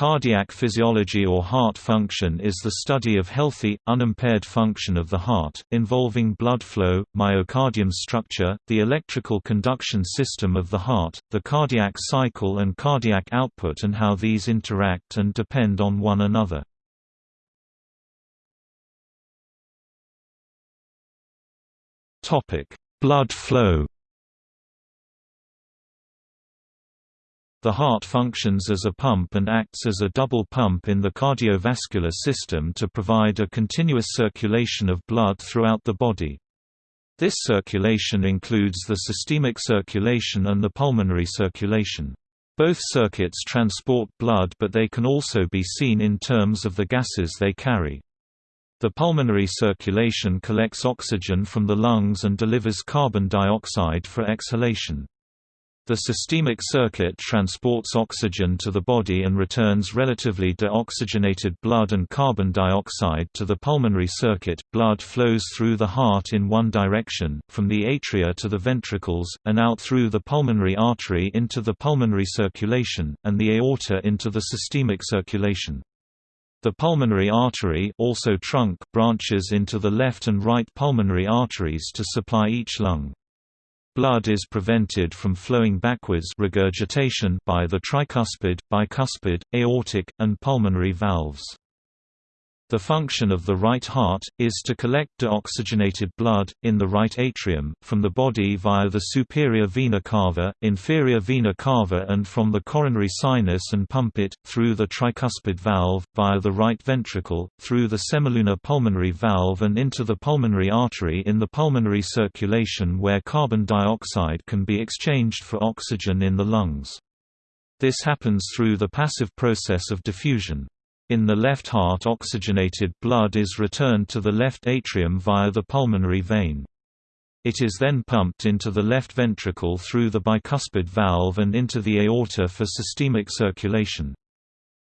Cardiac physiology or heart function is the study of healthy, unimpaired function of the heart, involving blood flow, myocardium structure, the electrical conduction system of the heart, the cardiac cycle and cardiac output and how these interact and depend on one another. Blood flow The heart functions as a pump and acts as a double pump in the cardiovascular system to provide a continuous circulation of blood throughout the body. This circulation includes the systemic circulation and the pulmonary circulation. Both circuits transport blood but they can also be seen in terms of the gases they carry. The pulmonary circulation collects oxygen from the lungs and delivers carbon dioxide for exhalation. The systemic circuit transports oxygen to the body and returns relatively deoxygenated blood and carbon dioxide to the pulmonary circuit. Blood flows through the heart in one direction, from the atria to the ventricles, and out through the pulmonary artery into the pulmonary circulation, and the aorta into the systemic circulation. The pulmonary artery also trunk branches into the left and right pulmonary arteries to supply each lung. Blood is prevented from flowing backwards regurgitation by the tricuspid, bicuspid, aortic, and pulmonary valves. The function of the right heart, is to collect deoxygenated blood, in the right atrium, from the body via the superior vena cava, inferior vena cava and from the coronary sinus and pump it, through the tricuspid valve, via the right ventricle, through the semilunar pulmonary valve and into the pulmonary artery in the pulmonary circulation where carbon dioxide can be exchanged for oxygen in the lungs. This happens through the passive process of diffusion. In the left heart oxygenated blood is returned to the left atrium via the pulmonary vein. It is then pumped into the left ventricle through the bicuspid valve and into the aorta for systemic circulation.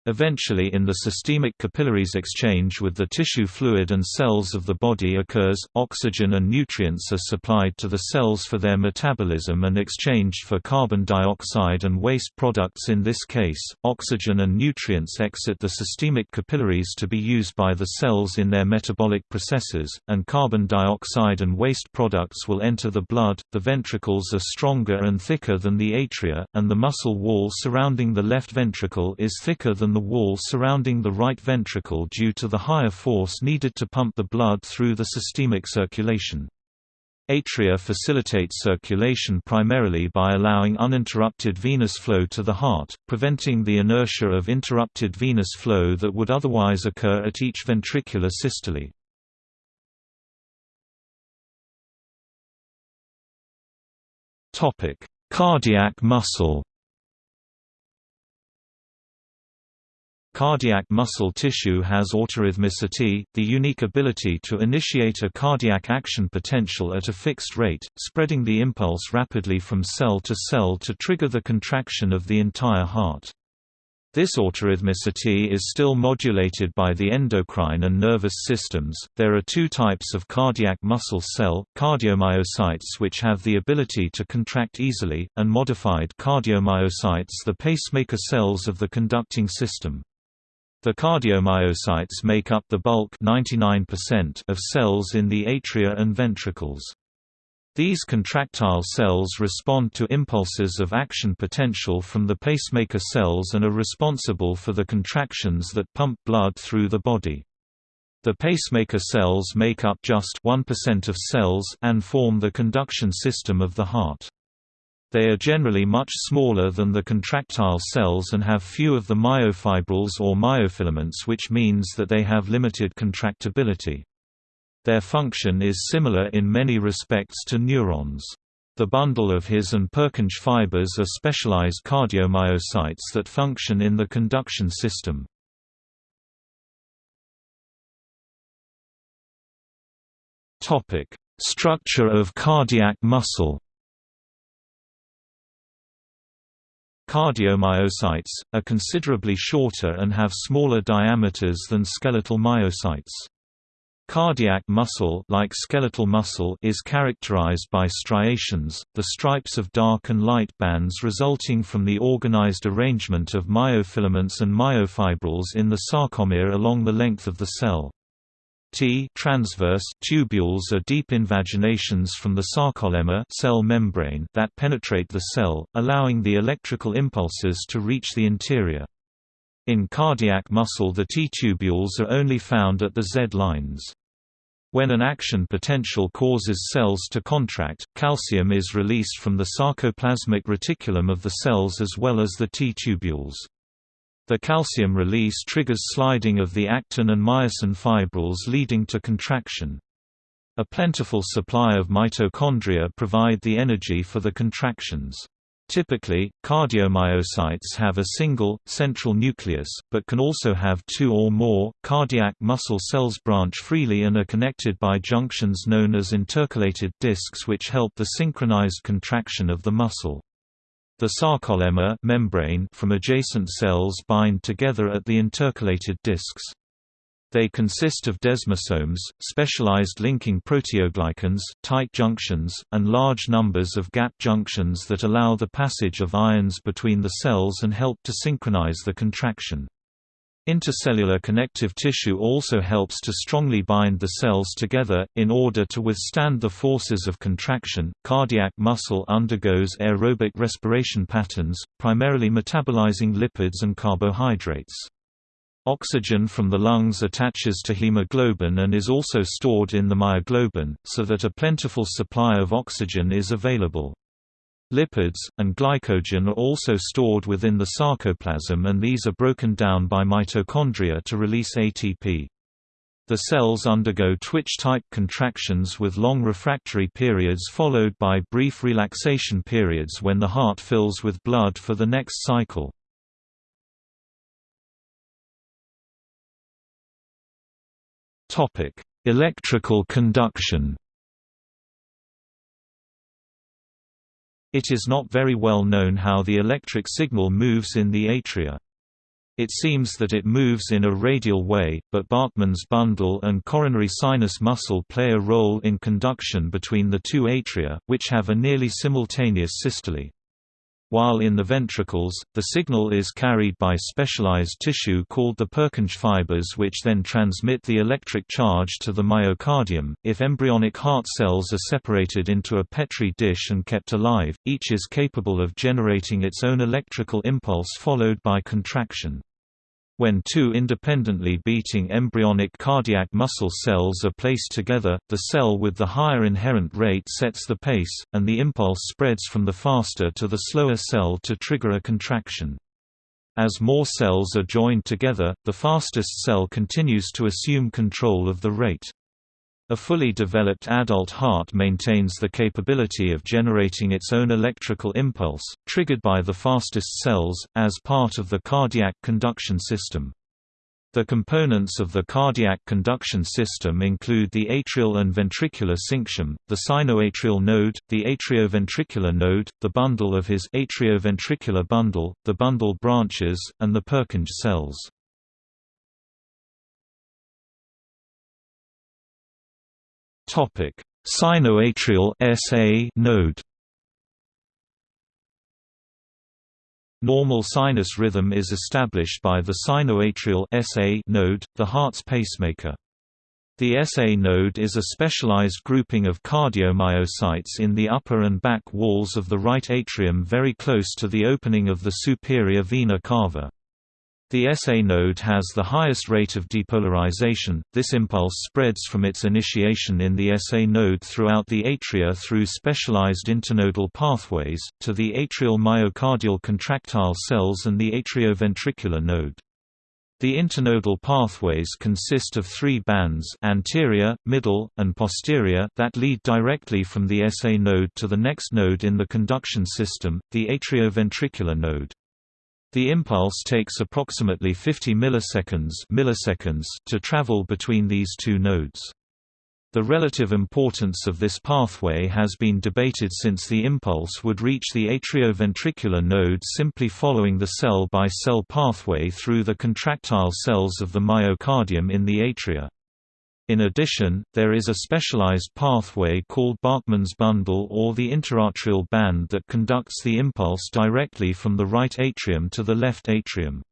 Eventually in the systemic capillaries exchange with the tissue fluid and cells of the body occurs, oxygen and nutrients are supplied to the cells for their metabolism and exchanged for carbon dioxide and waste products in this case, oxygen and nutrients exit the systemic capillaries to be used by the cells in their metabolic processes, and carbon dioxide and waste products will enter the blood. The ventricles are stronger and thicker than the atria, and the muscle wall surrounding the left ventricle is thicker than the wall surrounding the right ventricle due to the higher force needed to pump the blood through the systemic circulation. Atria facilitate circulation primarily by allowing uninterrupted venous flow to the heart, preventing the inertia of interrupted venous flow that would otherwise occur at each ventricular systole. Cardiac muscle Cardiac muscle tissue has autorhythmicity, the unique ability to initiate a cardiac action potential at a fixed rate, spreading the impulse rapidly from cell to cell to trigger the contraction of the entire heart. This autorhythmicity is still modulated by the endocrine and nervous systems. There are two types of cardiac muscle cell cardiomyocytes, which have the ability to contract easily, and modified cardiomyocytes, the pacemaker cells of the conducting system. The cardiomyocytes make up the bulk 99% of cells in the atria and ventricles. These contractile cells respond to impulses of action potential from the pacemaker cells and are responsible for the contractions that pump blood through the body. The pacemaker cells make up just 1% of cells and form the conduction system of the heart. They are generally much smaller than the contractile cells and have few of the myofibrils or myofilaments which means that they have limited contractibility. Their function is similar in many respects to neurons. The bundle of His and Purkinje fibers are specialized cardiomyocytes that function in the conduction system. Structure of cardiac muscle Cardiomyocytes, are considerably shorter and have smaller diameters than skeletal myocytes. Cardiac muscle like skeletal muscle is characterized by striations, the stripes of dark and light bands resulting from the organized arrangement of myofilaments and myofibrils in the sarcomere along the length of the cell. T transverse tubules are deep invaginations from the sarcolemma cell membrane that penetrate the cell, allowing the electrical impulses to reach the interior. In cardiac muscle the T-tubules are only found at the Z lines. When an action potential causes cells to contract, calcium is released from the sarcoplasmic reticulum of the cells as well as the T-tubules. The calcium release triggers sliding of the actin and myosin fibrils leading to contraction. A plentiful supply of mitochondria provide the energy for the contractions. Typically, cardiomyocytes have a single, central nucleus, but can also have two or more. Cardiac muscle cells branch freely and are connected by junctions known as intercalated discs which help the synchronized contraction of the muscle. The sarcolemma membrane from adjacent cells bind together at the intercalated discs. They consist of desmosomes, specialized linking proteoglycans, tight junctions, and large numbers of gap junctions that allow the passage of ions between the cells and help to synchronize the contraction. Intercellular connective tissue also helps to strongly bind the cells together, in order to withstand the forces of contraction. Cardiac muscle undergoes aerobic respiration patterns, primarily metabolizing lipids and carbohydrates. Oxygen from the lungs attaches to hemoglobin and is also stored in the myoglobin, so that a plentiful supply of oxygen is available. Lipids, and glycogen are also stored within the sarcoplasm and these are broken down by mitochondria to release ATP. The cells undergo twitch-type contractions with long refractory periods followed by brief relaxation periods when the heart fills with blood for the next cycle. Electrical conduction. It is not very well known how the electric signal moves in the atria. It seems that it moves in a radial way, but Bachmann's bundle and coronary sinus muscle play a role in conduction between the two atria, which have a nearly simultaneous systole while in the ventricles, the signal is carried by specialized tissue called the Purkinje fibers which then transmit the electric charge to the myocardium. If embryonic heart cells are separated into a Petri dish and kept alive, each is capable of generating its own electrical impulse followed by contraction. When two independently beating embryonic cardiac muscle cells are placed together, the cell with the higher inherent rate sets the pace, and the impulse spreads from the faster to the slower cell to trigger a contraction. As more cells are joined together, the fastest cell continues to assume control of the rate. A fully developed adult heart maintains the capability of generating its own electrical impulse, triggered by the fastest cells, as part of the cardiac conduction system. The components of the cardiac conduction system include the atrial and ventricular syncytium, the sinoatrial node, the atrioventricular node, the bundle of His atrioventricular bundle, the bundle branches, and the Purkinje cells. Topic: Sinoatrial SA node. Normal sinus rhythm is established by the sinoatrial SA node, the heart's pacemaker. The SA node is a specialized grouping of cardiomyocytes in the upper and back walls of the right atrium very close to the opening of the superior vena cava. The SA node has the highest rate of depolarization. This impulse spreads from its initiation in the SA node throughout the atria through specialized internodal pathways, to the atrial myocardial contractile cells and the atrioventricular node. The internodal pathways consist of three bands anterior, middle, and posterior that lead directly from the SA node to the next node in the conduction system, the atrioventricular node. The impulse takes approximately 50 milliseconds, milliseconds to travel between these two nodes. The relative importance of this pathway has been debated since the impulse would reach the atrioventricular node simply following the cell-by-cell -cell pathway through the contractile cells of the myocardium in the atria. In addition, there is a specialized pathway called Bachmann's bundle or the interatrial band that conducts the impulse directly from the right atrium to the left atrium.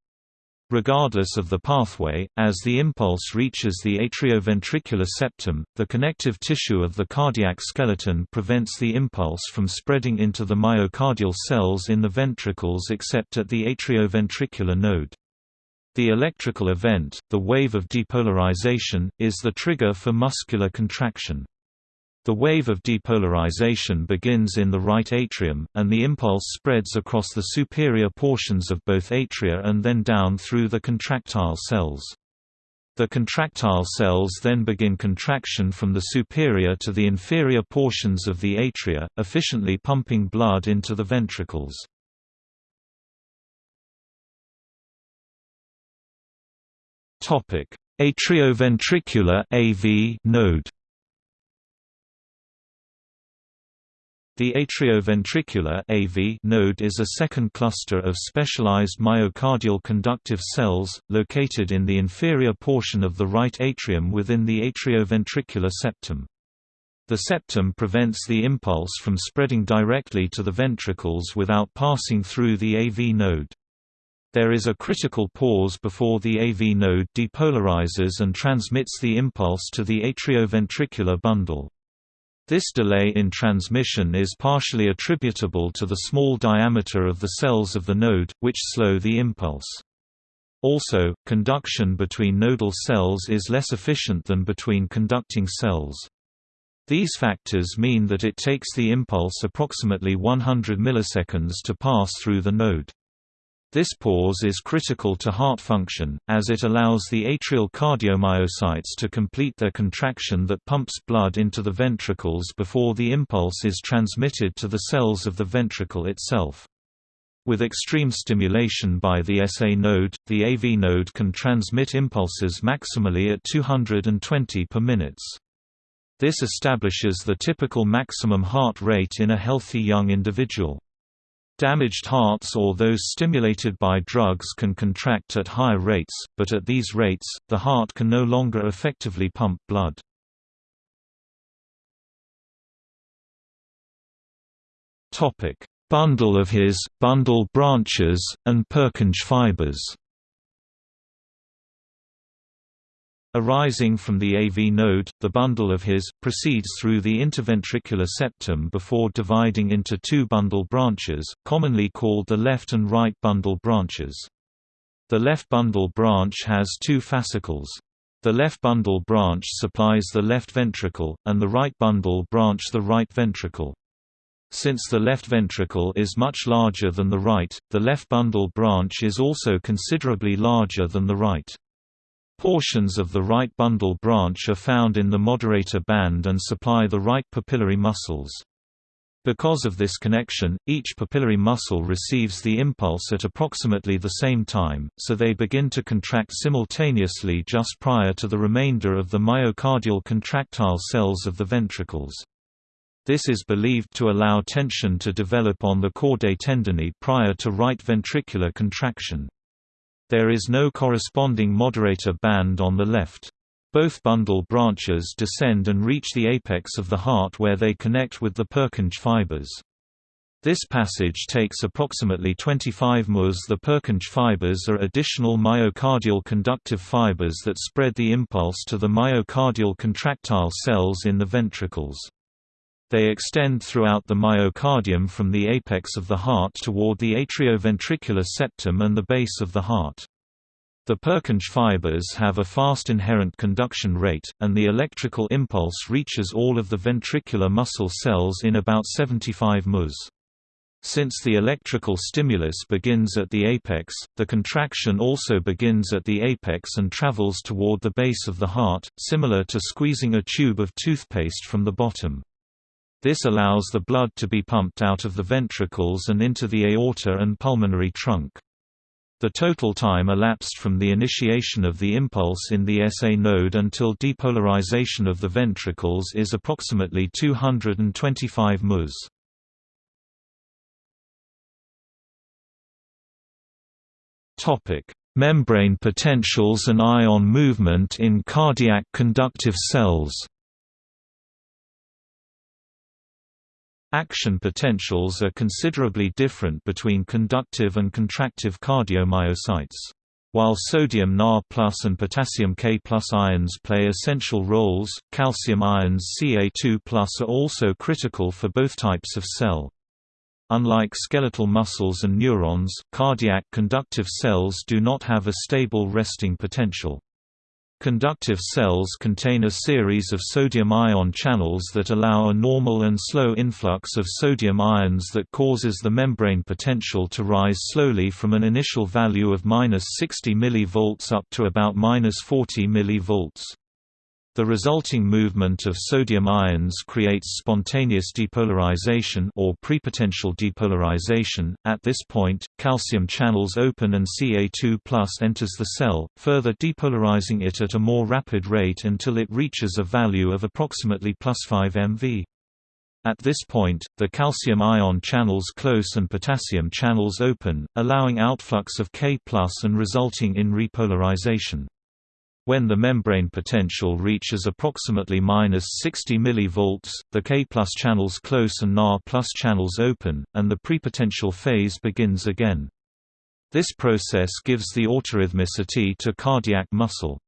Regardless of the pathway, as the impulse reaches the atrioventricular septum, the connective tissue of the cardiac skeleton prevents the impulse from spreading into the myocardial cells in the ventricles except at the atrioventricular node. The electrical event, the wave of depolarization, is the trigger for muscular contraction. The wave of depolarization begins in the right atrium, and the impulse spreads across the superior portions of both atria and then down through the contractile cells. The contractile cells then begin contraction from the superior to the inferior portions of the atria, efficiently pumping blood into the ventricles. Atrioventricular AV node The atrioventricular AV node is a second cluster of specialized myocardial conductive cells, located in the inferior portion of the right atrium within the atrioventricular septum. The septum prevents the impulse from spreading directly to the ventricles without passing through the AV node. There is a critical pause before the AV node depolarizes and transmits the impulse to the atrioventricular bundle. This delay in transmission is partially attributable to the small diameter of the cells of the node, which slow the impulse. Also, conduction between nodal cells is less efficient than between conducting cells. These factors mean that it takes the impulse approximately 100 milliseconds to pass through the node. This pause is critical to heart function, as it allows the atrial cardiomyocytes to complete their contraction that pumps blood into the ventricles before the impulse is transmitted to the cells of the ventricle itself. With extreme stimulation by the SA node, the AV node can transmit impulses maximally at 220 per minutes. This establishes the typical maximum heart rate in a healthy young individual. Damaged hearts or those stimulated by drugs can contract at higher rates, but at these rates, the heart can no longer effectively pump blood. Bundle of His, bundle branches, and Purkinje fibers Arising from the AV node, the bundle of His, proceeds through the interventricular septum before dividing into two bundle branches, commonly called the left and right bundle branches. The left bundle branch has two fascicles. The left bundle branch supplies the left ventricle, and the right bundle branch the right ventricle. Since the left ventricle is much larger than the right, the left bundle branch is also considerably larger than the right. Portions of the right bundle branch are found in the moderator band and supply the right papillary muscles. Because of this connection, each papillary muscle receives the impulse at approximately the same time, so they begin to contract simultaneously just prior to the remainder of the myocardial contractile cells of the ventricles. This is believed to allow tension to develop on the chordae tendineae prior to right ventricular contraction. There is no corresponding moderator band on the left. Both bundle branches descend and reach the apex of the heart where they connect with the Purkinje fibers. This passage takes approximately 25 ms. The Purkinje fibers are additional myocardial conductive fibers that spread the impulse to the myocardial contractile cells in the ventricles. They extend throughout the myocardium from the apex of the heart toward the atrioventricular septum and the base of the heart. The Purkinje fibers have a fast inherent conduction rate, and the electrical impulse reaches all of the ventricular muscle cells in about 75 ms. Since the electrical stimulus begins at the apex, the contraction also begins at the apex and travels toward the base of the heart, similar to squeezing a tube of toothpaste from the bottom. This allows the blood to be pumped out of the ventricles and into the aorta and pulmonary trunk. The total time elapsed from the initiation of the impulse in the SA node until depolarization of the ventricles is approximately 225 ms. Membrane potentials and ion movement in cardiac conductive cells Action potentials are considerably different between conductive and contractive cardiomyocytes. While sodium Na and potassium K ions play essential roles, calcium ions Ca2 are also critical for both types of cell. Unlike skeletal muscles and neurons, cardiac conductive cells do not have a stable resting potential. Conductive cells contain a series of sodium ion channels that allow a normal and slow influx of sodium ions that causes the membrane potential to rise slowly from an initial value of 60 mV up to about 40 mV. The resulting movement of sodium ions creates spontaneous depolarization or prepotential depolarization. At this point, calcium channels open and Ca2+ enters the cell, further depolarizing it at a more rapid rate until it reaches a value of approximately plus 5 MV. At this point, the calcium ion channels close and potassium channels open, allowing outflux of K+ and resulting in repolarization. When the membrane potential reaches approximately minus 60 mV, the K channels close and Na channels open, and the prepotential phase begins again. This process gives the autorhythmicity to cardiac muscle.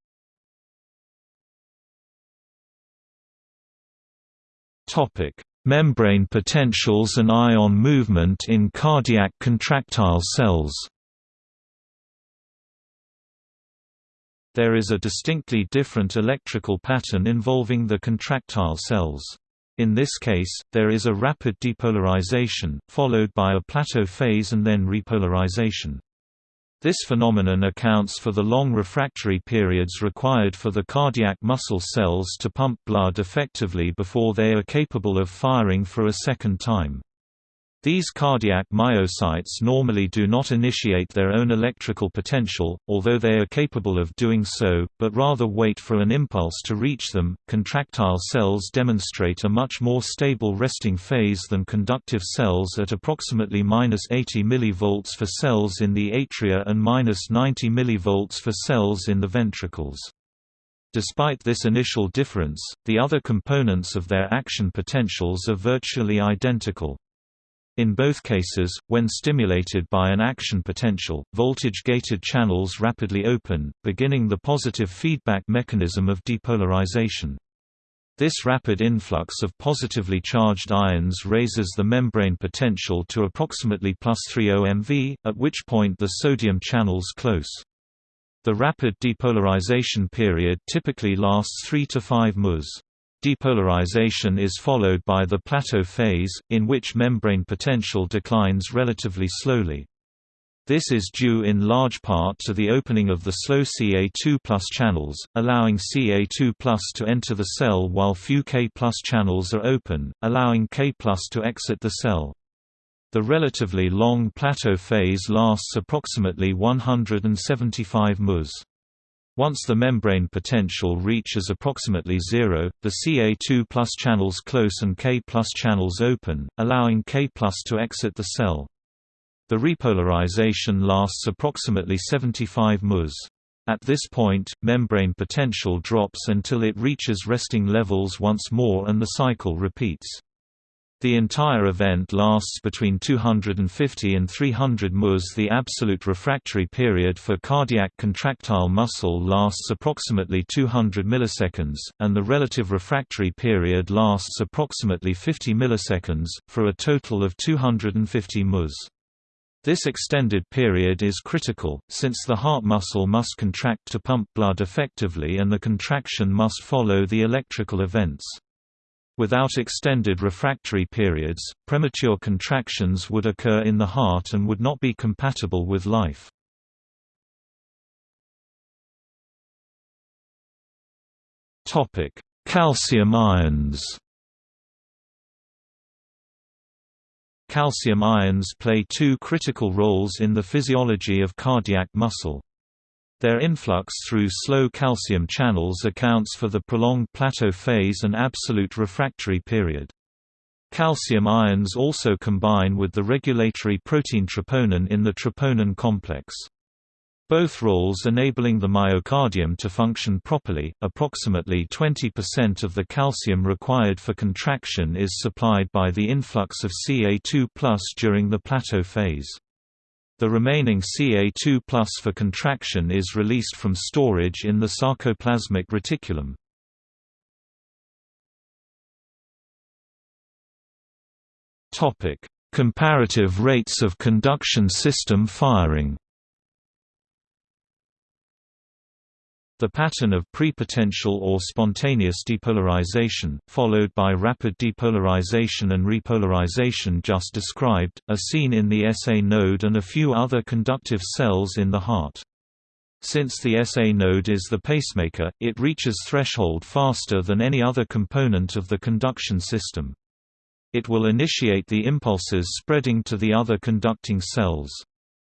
Membrane potentials and ion movement in cardiac contractile cells There is a distinctly different electrical pattern involving the contractile cells. In this case, there is a rapid depolarization, followed by a plateau phase and then repolarization. This phenomenon accounts for the long refractory periods required for the cardiac muscle cells to pump blood effectively before they are capable of firing for a second time. These cardiac myocytes normally do not initiate their own electrical potential, although they are capable of doing so, but rather wait for an impulse to reach them. Contractile cells demonstrate a much more stable resting phase than conductive cells at approximately -80 mV for cells in the atria and -90 mV for cells in the ventricles. Despite this initial difference, the other components of their action potentials are virtually identical. In both cases, when stimulated by an action potential, voltage-gated channels rapidly open, beginning the positive feedback mechanism of depolarization. This rapid influx of positively charged ions raises the membrane potential to approximately plus 3 MV, at which point the sodium channels close. The rapid depolarization period typically lasts 3 to 5 ms. Depolarization is followed by the plateau phase, in which membrane potential declines relatively slowly. This is due in large part to the opening of the slow Ca2 channels, allowing Ca2 to enter the cell while few K channels are open, allowing K to exit the cell. The relatively long plateau phase lasts approximately 175 ms. Once the membrane potential reaches approximately zero, the Ca2 channels close and K channels open, allowing K to exit the cell. The repolarization lasts approximately 75 ms. At this point, membrane potential drops until it reaches resting levels once more and the cycle repeats. The entire event lasts between 250 and 300 ms. The absolute refractory period for cardiac contractile muscle lasts approximately 200 milliseconds, and the relative refractory period lasts approximately 50 milliseconds, for a total of 250 ms. This extended period is critical, since the heart muscle must contract to pump blood effectively and the contraction must follow the electrical events. Without extended refractory periods, premature contractions would occur in the heart and would not be compatible with life. Calcium ions Calcium ions play two critical roles in the physiology of cardiac muscle. Their influx through slow calcium channels accounts for the prolonged plateau phase and absolute refractory period. Calcium ions also combine with the regulatory protein troponin in the troponin complex. both roles enabling the myocardium to function properly. Approximately 20% of the calcium required for contraction is supplied by the influx of Ca2+ during the plateau phase. The remaining Ca2 for contraction is released from storage in the sarcoplasmic reticulum. Comparative rates of conduction system firing The pattern of prepotential or spontaneous depolarization, followed by rapid depolarization and repolarization just described, are seen in the SA node and a few other conductive cells in the heart. Since the SA node is the pacemaker, it reaches threshold faster than any other component of the conduction system. It will initiate the impulses spreading to the other conducting cells.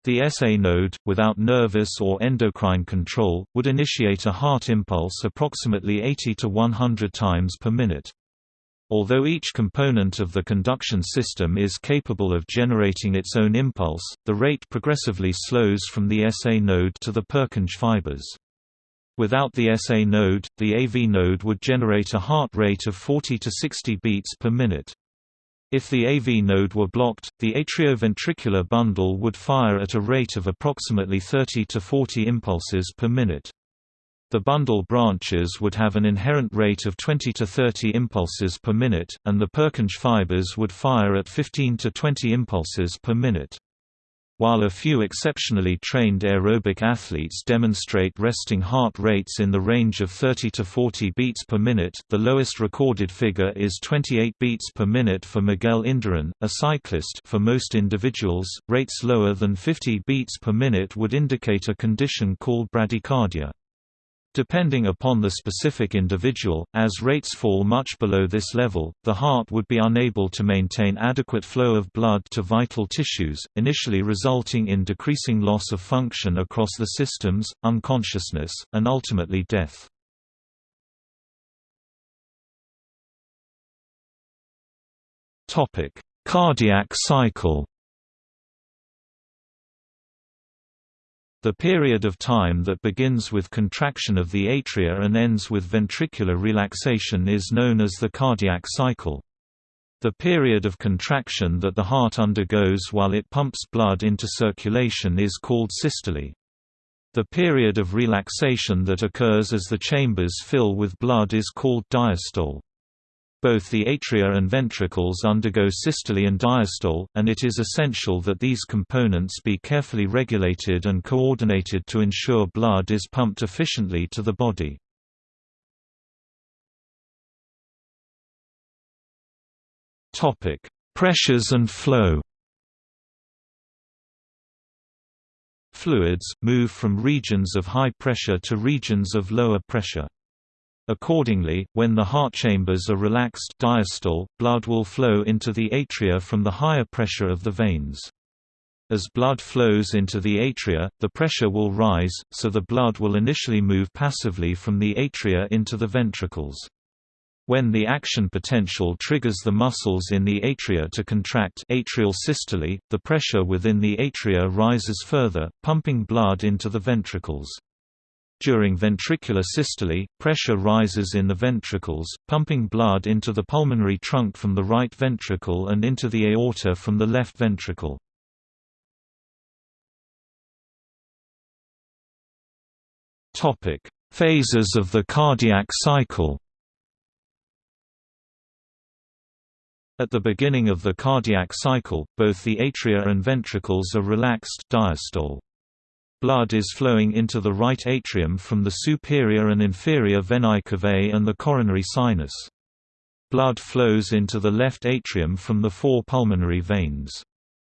The SA node, without nervous or endocrine control, would initiate a heart impulse approximately 80 to 100 times per minute. Although each component of the conduction system is capable of generating its own impulse, the rate progressively slows from the SA node to the Purkinje fibers. Without the SA node, the AV node would generate a heart rate of 40 to 60 beats per minute. If the AV node were blocked, the atrioventricular bundle would fire at a rate of approximately 30 to 40 impulses per minute. The bundle branches would have an inherent rate of 20 to 30 impulses per minute, and the Purkinje fibers would fire at 15 to 20 impulses per minute. While a few exceptionally trained aerobic athletes demonstrate resting heart rates in the range of 30 to 40 beats per minute, the lowest recorded figure is 28 beats per minute for Miguel Indurain, a cyclist. For most individuals, rates lower than 50 beats per minute would indicate a condition called bradycardia. Depending upon the specific individual, as rates fall much below this level, the heart would be unable to maintain adequate flow of blood to vital tissues, initially resulting in decreasing loss of function across the systems, unconsciousness, and ultimately death. Cardiac cycle The period of time that begins with contraction of the atria and ends with ventricular relaxation is known as the cardiac cycle. The period of contraction that the heart undergoes while it pumps blood into circulation is called systole. The period of relaxation that occurs as the chambers fill with blood is called diastole. Both the atria and ventricles undergo systole and diastole, and it is essential that these components be carefully regulated and coordinated to ensure blood is pumped efficiently to the body. Pressures and flow Fluids, move from regions of high pressure to regions of lower pressure. Accordingly, when the heart chambers are relaxed diastole, blood will flow into the atria from the higher pressure of the veins. As blood flows into the atria, the pressure will rise, so the blood will initially move passively from the atria into the ventricles. When the action potential triggers the muscles in the atria to contract atrial systole, the pressure within the atria rises further, pumping blood into the ventricles. During ventricular systole, pressure rises in the ventricles, pumping blood into the pulmonary trunk from the right ventricle and into the aorta from the left ventricle. Topic: Phases of the cardiac cycle At the beginning of the cardiac cycle, both the atria and ventricles are relaxed diastole. Blood is flowing into the right atrium from the superior and inferior venae cavae and the coronary sinus. Blood flows into the left atrium from the four pulmonary veins.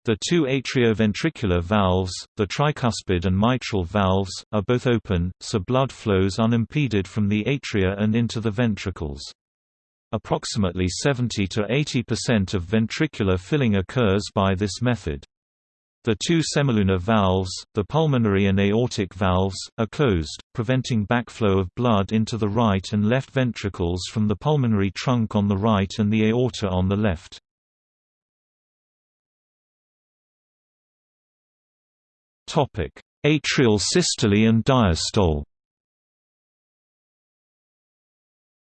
The two atrioventricular valves, the tricuspid and mitral valves, are both open, so blood flows unimpeded from the atria and into the ventricles. Approximately 70 to 80% of ventricular filling occurs by this method. The two semilunar valves, the pulmonary and aortic valves, are closed, preventing backflow of blood into the right and left ventricles from the pulmonary trunk on the right and the aorta on the left. Atrial systole and diastole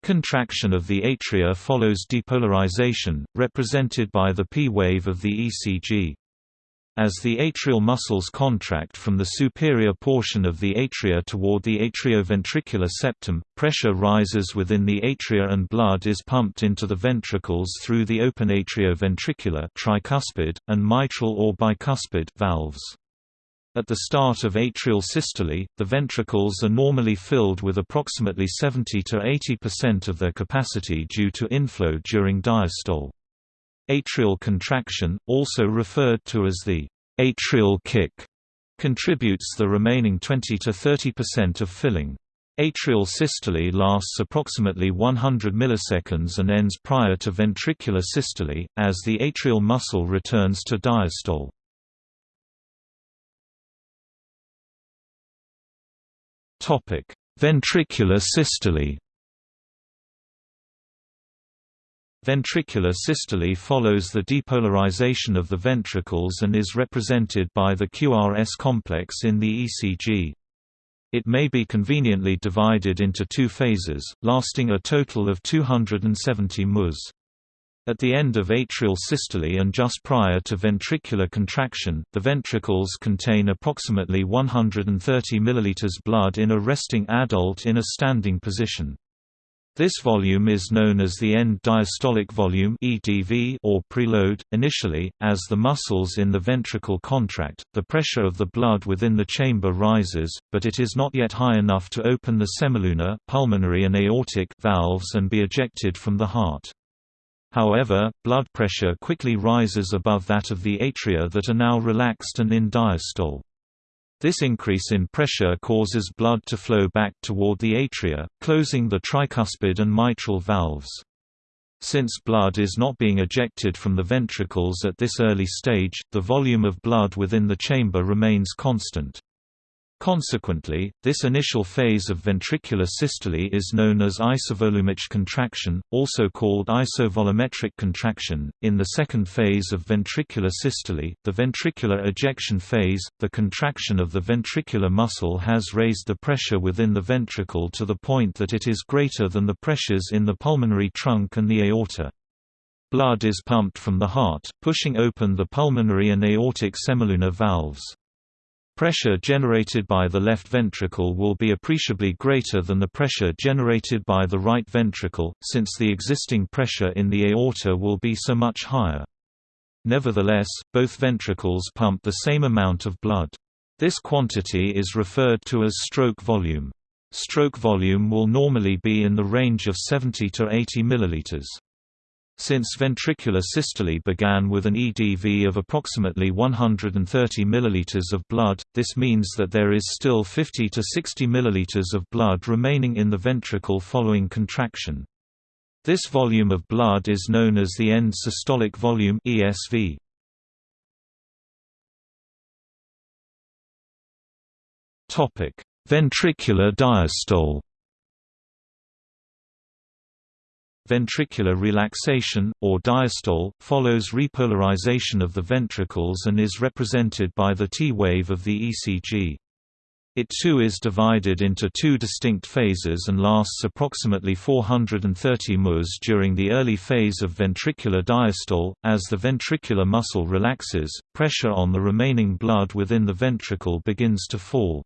Contraction of the atria follows depolarization, represented by the P wave of the ECG. As the atrial muscles contract from the superior portion of the atria toward the atrioventricular septum, pressure rises within the atria and blood is pumped into the ventricles through the open atrioventricular tricuspid, and mitral or bicuspid valves. At the start of atrial systole, the ventricles are normally filled with approximately 70 to 80% of their capacity due to inflow during diastole. Atrial contraction, also referred to as the atrial kick, contributes the remaining 20 to 30% of filling. Atrial systole lasts approximately 100 milliseconds and ends prior to ventricular systole, as the atrial muscle returns to diastole. Ventricular systole. Ventricular systole follows the depolarization of the ventricles and is represented by the QRS complex in the ECG. It may be conveniently divided into two phases, lasting a total of 270 ms. At the end of atrial systole and just prior to ventricular contraction, the ventricles contain approximately 130 ml blood in a resting adult in a standing position. This volume is known as the end diastolic volume (EDV) or preload. Initially, as the muscles in the ventricle contract, the pressure of the blood within the chamber rises, but it is not yet high enough to open the semilunar, pulmonary and aortic valves and be ejected from the heart. However, blood pressure quickly rises above that of the atria that are now relaxed and in diastole. This increase in pressure causes blood to flow back toward the atria, closing the tricuspid and mitral valves. Since blood is not being ejected from the ventricles at this early stage, the volume of blood within the chamber remains constant. Consequently, this initial phase of ventricular systole is known as isovolumic contraction, also called isovolumetric contraction. In the second phase of ventricular systole, the ventricular ejection phase, the contraction of the ventricular muscle has raised the pressure within the ventricle to the point that it is greater than the pressures in the pulmonary trunk and the aorta. Blood is pumped from the heart, pushing open the pulmonary and aortic semilunar valves. Pressure generated by the left ventricle will be appreciably greater than the pressure generated by the right ventricle, since the existing pressure in the aorta will be so much higher. Nevertheless, both ventricles pump the same amount of blood. This quantity is referred to as stroke volume. Stroke volume will normally be in the range of 70 to 80 milliliters. Since ventricular systole began with an EDV of approximately 130 ml of blood, this means that there is still 50 to 60 ml of blood remaining in the ventricle following contraction. This volume of blood is known as the end systolic volume ESV. Ventricular diastole Ventricular relaxation, or diastole, follows repolarization of the ventricles and is represented by the T wave of the ECG. It too is divided into two distinct phases and lasts approximately 430 ms during the early phase of ventricular diastole. As the ventricular muscle relaxes, pressure on the remaining blood within the ventricle begins to fall.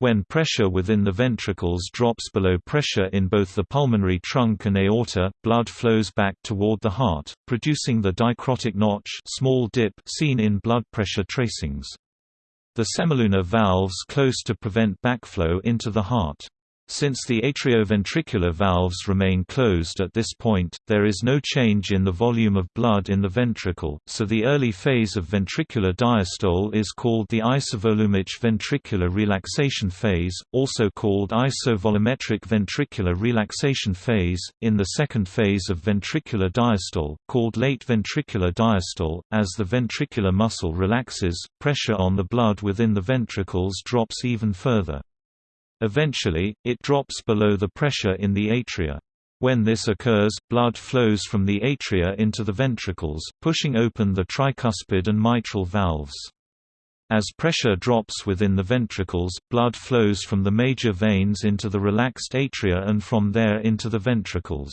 When pressure within the ventricles drops below pressure in both the pulmonary trunk and aorta, blood flows back toward the heart, producing the dicrotic notch small dip seen in blood pressure tracings. The semilunar valves close to prevent backflow into the heart. Since the atrioventricular valves remain closed at this point, there is no change in the volume of blood in the ventricle, so the early phase of ventricular diastole is called the isovolumic ventricular relaxation phase, also called isovolumetric ventricular relaxation phase. In the second phase of ventricular diastole, called late ventricular diastole, as the ventricular muscle relaxes, pressure on the blood within the ventricles drops even further. Eventually, it drops below the pressure in the atria. When this occurs, blood flows from the atria into the ventricles, pushing open the tricuspid and mitral valves. As pressure drops within the ventricles, blood flows from the major veins into the relaxed atria and from there into the ventricles.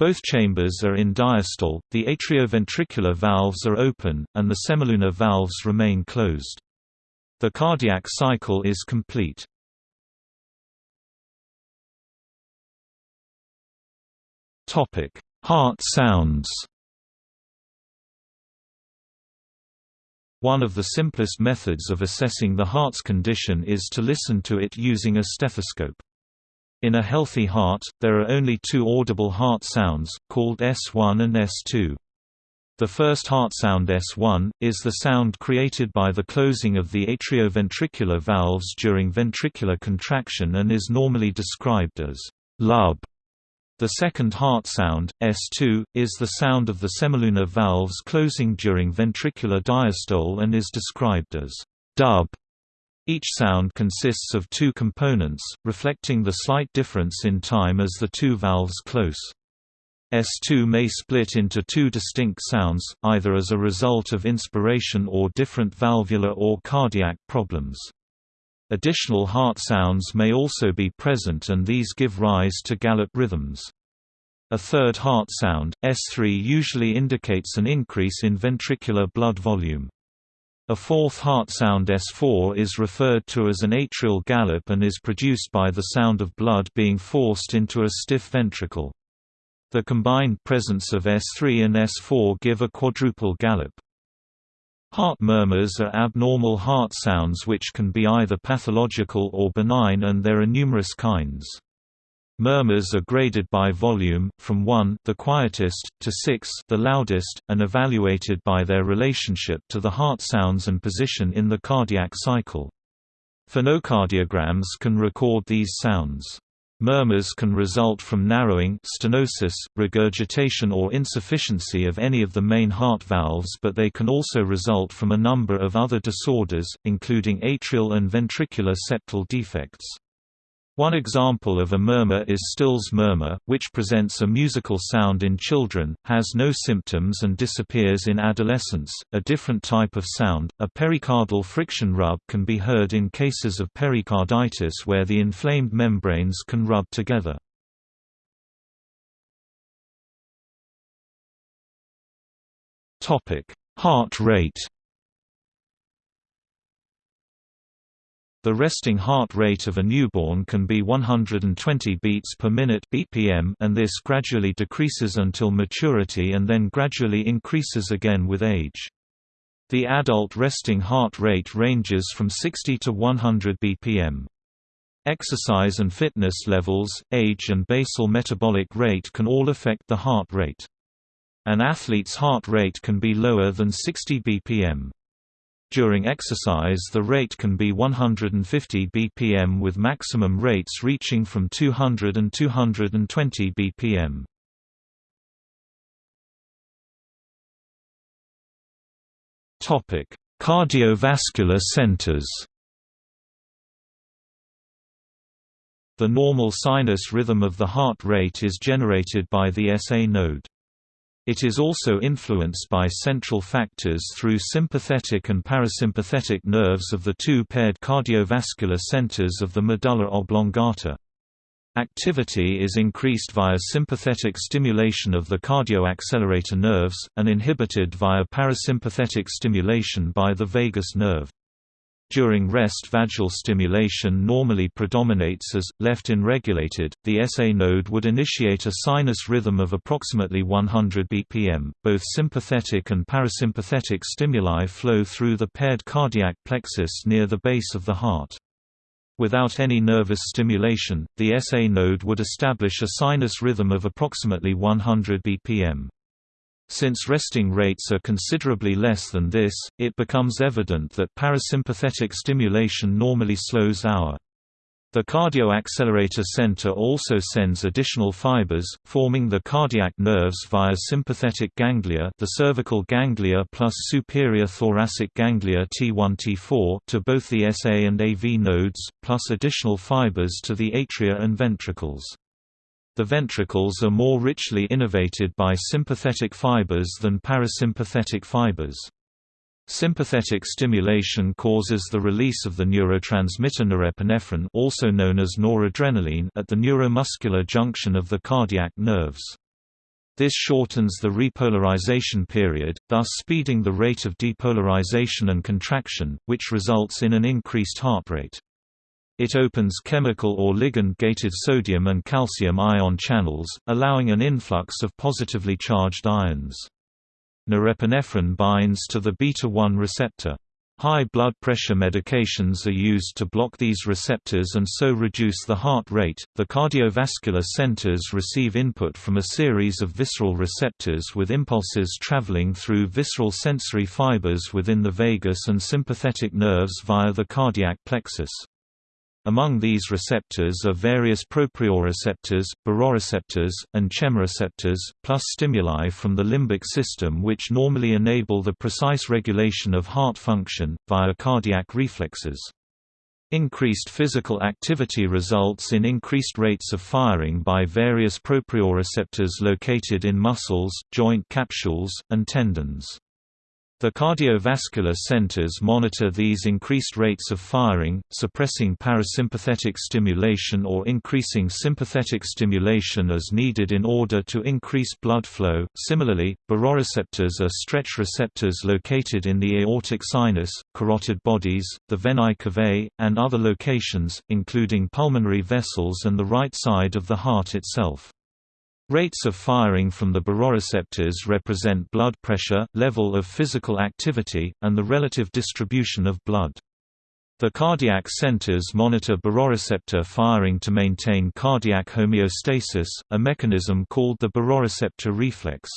Both chambers are in diastole, the atrioventricular valves are open, and the semilunar valves remain closed. The cardiac cycle is complete. Heart sounds One of the simplest methods of assessing the heart's condition is to listen to it using a stethoscope. In a healthy heart, there are only two audible heart sounds, called S1 and S2. The first heart sound S1, is the sound created by the closing of the atrioventricular valves during ventricular contraction and is normally described as lub. The second heart sound, S2, is the sound of the semilunar valves closing during ventricular diastole and is described as dub. Each sound consists of two components, reflecting the slight difference in time as the two valves close. S2 may split into two distinct sounds, either as a result of inspiration or different valvular or cardiac problems. Additional heart sounds may also be present and these give rise to gallop rhythms. A third heart sound, S3 usually indicates an increase in ventricular blood volume. A fourth heart sound S4 is referred to as an atrial gallop and is produced by the sound of blood being forced into a stiff ventricle. The combined presence of S3 and S4 give a quadruple gallop. Heart murmurs are abnormal heart sounds which can be either pathological or benign and there are numerous kinds. Murmurs are graded by volume, from 1 the quietest, to 6 the loudest, and evaluated by their relationship to the heart sounds and position in the cardiac cycle. Phonocardiograms can record these sounds. Murmurs can result from narrowing stenosis, regurgitation or insufficiency of any of the main heart valves but they can also result from a number of other disorders, including atrial and ventricular septal defects. One example of a murmur is Still's murmur, which presents a musical sound in children, has no symptoms and disappears in adolescence. A different type of sound, a pericardial friction rub can be heard in cases of pericarditis where the inflamed membranes can rub together. Topic: Heart rate The resting heart rate of a newborn can be 120 beats per minute (BPM) and this gradually decreases until maturity and then gradually increases again with age. The adult resting heart rate ranges from 60 to 100 BPM. Exercise and fitness levels, age and basal metabolic rate can all affect the heart rate. An athlete's heart rate can be lower than 60 BPM. During exercise the rate can be 150 bpm with maximum rates reaching from 200 and 220 bpm. Topic: Cardiovascular centers. The normal sinus rhythm of the heart rate is generated by the SA node. It is also influenced by central factors through sympathetic and parasympathetic nerves of the two paired cardiovascular centers of the medulla oblongata. Activity is increased via sympathetic stimulation of the cardioaccelerator nerves, and inhibited via parasympathetic stimulation by the vagus nerve. During rest vagal stimulation normally predominates as, left unregulated, the SA node would initiate a sinus rhythm of approximately 100 bpm. Both sympathetic and parasympathetic stimuli flow through the paired cardiac plexus near the base of the heart. Without any nervous stimulation, the SA node would establish a sinus rhythm of approximately 100 bpm. Since resting rates are considerably less than this, it becomes evident that parasympathetic stimulation normally slows our the cardioaccelerator center also sends additional fibers, forming the cardiac nerves via sympathetic ganglia the cervical ganglia plus superior thoracic ganglia T1-T4 to both the SA and AV nodes, plus additional fibers to the atria and ventricles. The ventricles are more richly innervated by sympathetic fibers than parasympathetic fibers. Sympathetic stimulation causes the release of the neurotransmitter norepinephrine also known as noradrenaline at the neuromuscular junction of the cardiac nerves. This shortens the repolarization period, thus speeding the rate of depolarization and contraction, which results in an increased heart rate. It opens chemical or ligand-gated sodium and calcium ion channels, allowing an influx of positively charged ions norepinephrine binds to the beta-1 receptor. High blood pressure medications are used to block these receptors and so reduce the heart rate. The cardiovascular centers receive input from a series of visceral receptors with impulses traveling through visceral sensory fibers within the vagus and sympathetic nerves via the cardiac plexus. Among these receptors are various proprioreceptors, baroreceptors, and chemoreceptors, plus stimuli from the limbic system which normally enable the precise regulation of heart function, via cardiac reflexes. Increased physical activity results in increased rates of firing by various proprioreceptors located in muscles, joint capsules, and tendons. The cardiovascular centers monitor these increased rates of firing, suppressing parasympathetic stimulation or increasing sympathetic stimulation as needed in order to increase blood flow. Similarly, baroreceptors are stretch receptors located in the aortic sinus, carotid bodies, the venae cavae, and other locations, including pulmonary vessels and the right side of the heart itself. Rates of firing from the baroreceptors represent blood pressure, level of physical activity, and the relative distribution of blood. The cardiac centers monitor baroreceptor firing to maintain cardiac homeostasis, a mechanism called the baroreceptor reflex.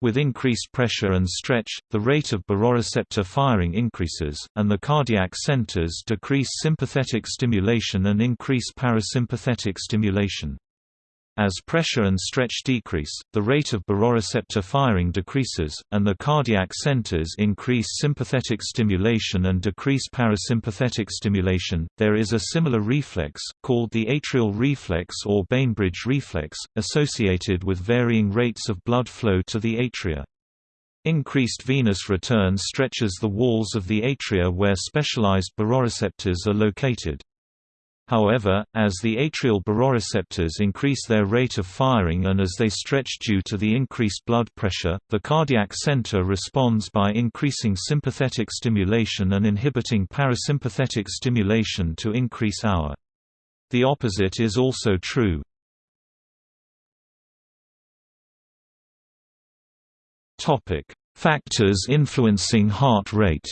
With increased pressure and stretch, the rate of baroreceptor firing increases, and the cardiac centers decrease sympathetic stimulation and increase parasympathetic stimulation. As pressure and stretch decrease, the rate of baroreceptor firing decreases, and the cardiac centers increase sympathetic stimulation and decrease parasympathetic stimulation. There is a similar reflex, called the atrial reflex or Bainbridge reflex, associated with varying rates of blood flow to the atria. Increased venous return stretches the walls of the atria where specialized baroreceptors are located. However, as the atrial baroreceptors increase their rate of firing and as they stretch due to the increased blood pressure, the cardiac center responds by increasing sympathetic stimulation and inhibiting parasympathetic stimulation to increase hour. The opposite is also true. Factors influencing heart rate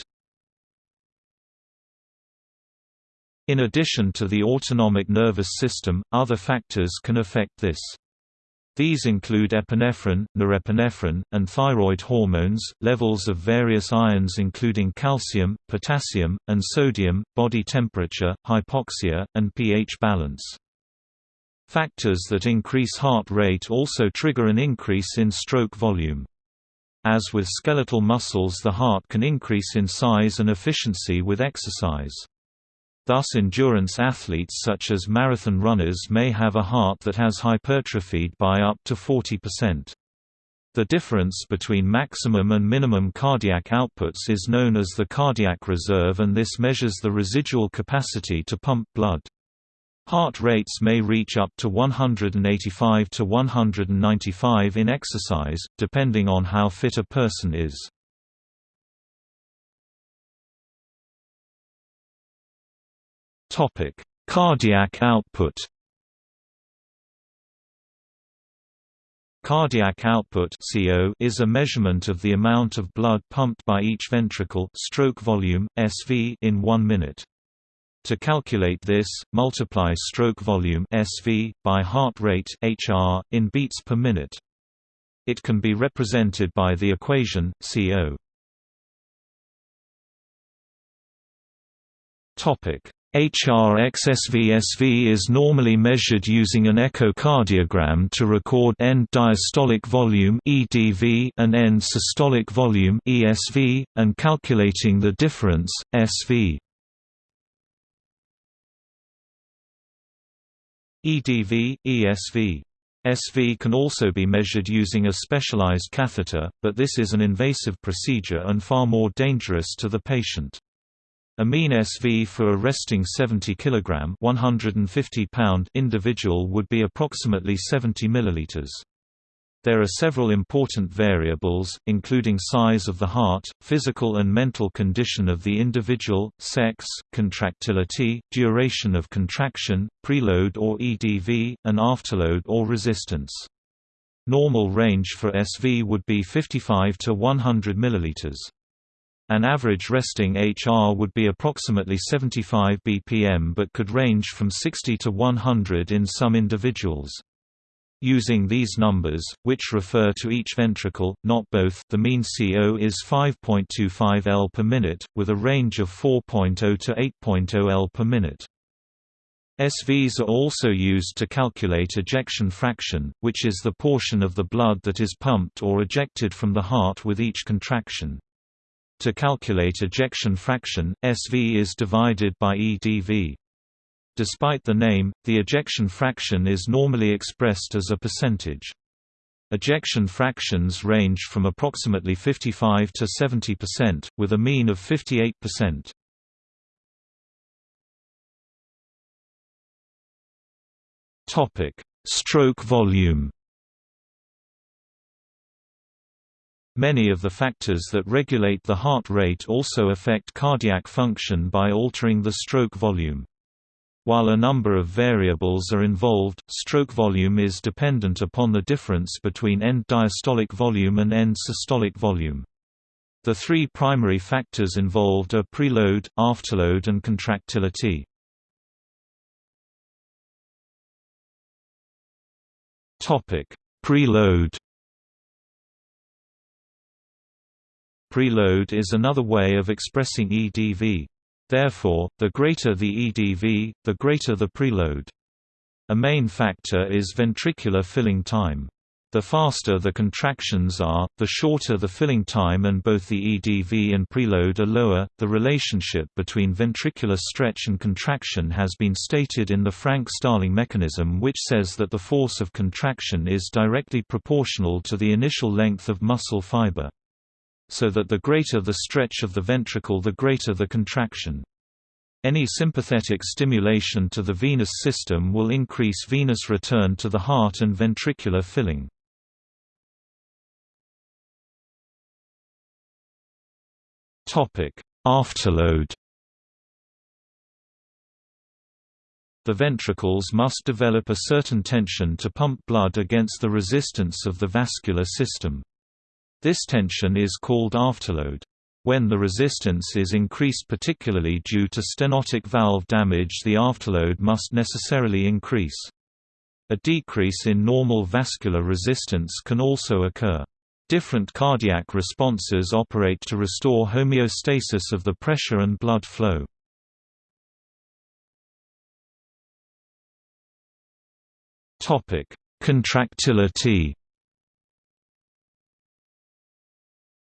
In addition to the autonomic nervous system, other factors can affect this. These include epinephrine, norepinephrine, and thyroid hormones, levels of various ions including calcium, potassium, and sodium, body temperature, hypoxia, and pH balance. Factors that increase heart rate also trigger an increase in stroke volume. As with skeletal muscles the heart can increase in size and efficiency with exercise. Thus endurance athletes such as marathon runners may have a heart that has hypertrophied by up to 40%. The difference between maximum and minimum cardiac outputs is known as the cardiac reserve and this measures the residual capacity to pump blood. Heart rates may reach up to 185 to 195 in exercise, depending on how fit a person is. Topic: Cardiac output. Cardiac output (CO) is a measurement of the amount of blood pumped by each ventricle, stroke volume (SV) in 1 minute. To calculate this, multiply stroke volume (SV) by heart rate (HR) in beats per minute. It can be represented by the equation CO. Topic: HRXSVSV is normally measured using an echocardiogram to record end diastolic volume (EDV) and end systolic volume (ESV) and calculating the difference (SV). EDV, ESV SV can also be measured using a specialized catheter, but this is an invasive procedure and far more dangerous to the patient. A mean SV for a resting 70 kg 150 pound individual would be approximately 70 ml. There are several important variables, including size of the heart, physical and mental condition of the individual, sex, contractility, duration of contraction, preload or EDV, and afterload or resistance. Normal range for SV would be 55 to 100 ml. An average resting HR would be approximately 75 bpm but could range from 60 to 100 in some individuals. Using these numbers, which refer to each ventricle, not both, the mean CO is 5.25 L per minute, with a range of 4.0 to 8.0 L per minute. SVs are also used to calculate ejection fraction, which is the portion of the blood that is pumped or ejected from the heart with each contraction. To calculate ejection fraction, SV is divided by EDV. Despite the name, the ejection fraction is normally expressed as a percentage. Ejection fractions range from approximately 55 to 70%, with a mean of 58%. Topic: Stroke volume. Many of the factors that regulate the heart rate also affect cardiac function by altering the stroke volume. While a number of variables are involved, stroke volume is dependent upon the difference between end diastolic volume and end systolic volume. The three primary factors involved are preload, afterload and contractility. Preload Preload is another way of expressing EDV. Therefore, the greater the EDV, the greater the preload. A main factor is ventricular filling time. The faster the contractions are, the shorter the filling time and both the EDV and preload are lower. The relationship between ventricular stretch and contraction has been stated in the Frank-Starling mechanism which says that the force of contraction is directly proportional to the initial length of muscle fiber so that the greater the stretch of the ventricle the greater the contraction. Any sympathetic stimulation to the venous system will increase venous return to the heart and ventricular filling. Afterload The ventricles must develop a certain tension to pump blood against the resistance of the vascular system. This tension is called afterload. When the resistance is increased particularly due to stenotic valve damage the afterload must necessarily increase. A decrease in normal vascular resistance can also occur. Different cardiac responses operate to restore homeostasis of the pressure and blood flow. Contractility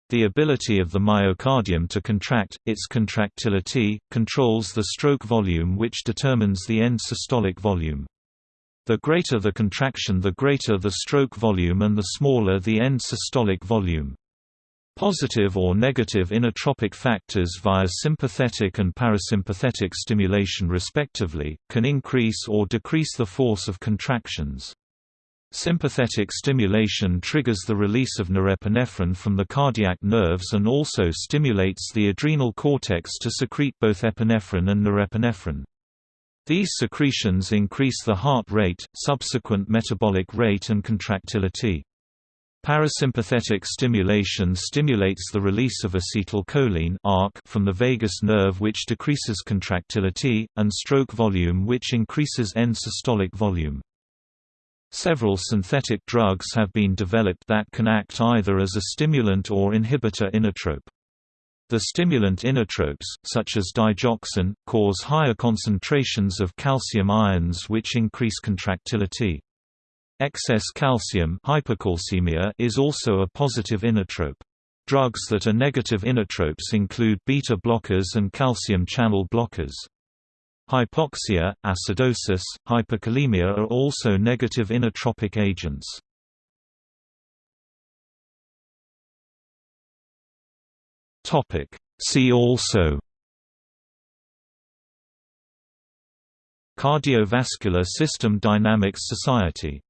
The ability of the myocardium to contract, its contractility, controls the stroke volume which determines the end systolic volume. The greater the contraction the greater the stroke volume and the smaller the end systolic volume. Positive or negative inotropic factors via sympathetic and parasympathetic stimulation respectively, can increase or decrease the force of contractions. Sympathetic stimulation triggers the release of norepinephrine from the cardiac nerves and also stimulates the adrenal cortex to secrete both epinephrine and norepinephrine. These secretions increase the heart rate, subsequent metabolic rate and contractility. Parasympathetic stimulation stimulates the release of acetylcholine from the vagus nerve which decreases contractility, and stroke volume which increases end systolic volume. Several synthetic drugs have been developed that can act either as a stimulant or inhibitor inotrope. The stimulant inotropes, such as digoxin, cause higher concentrations of calcium ions which increase contractility. Excess calcium hypercalcemia is also a positive inotrope. Drugs that are negative inotropes include beta blockers and calcium channel blockers. Hypoxia, acidosis, hyperkalemia are also negative inotropic agents. See also Cardiovascular System Dynamics Society